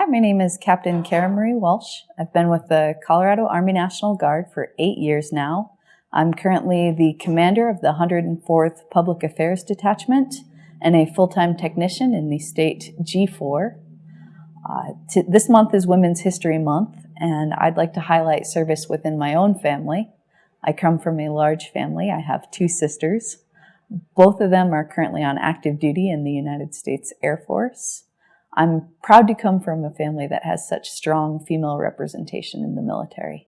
Hi, my name is Captain Kara Marie Welsh. I've been with the Colorado Army National Guard for eight years now. I'm currently the commander of the 104th Public Affairs Detachment and a full-time technician in the state G4. Uh, this month is Women's History Month, and I'd like to highlight service within my own family. I come from a large family. I have two sisters. Both of them are currently on active duty in the United States Air Force. I'm proud to come from a family that has such strong female representation in the military.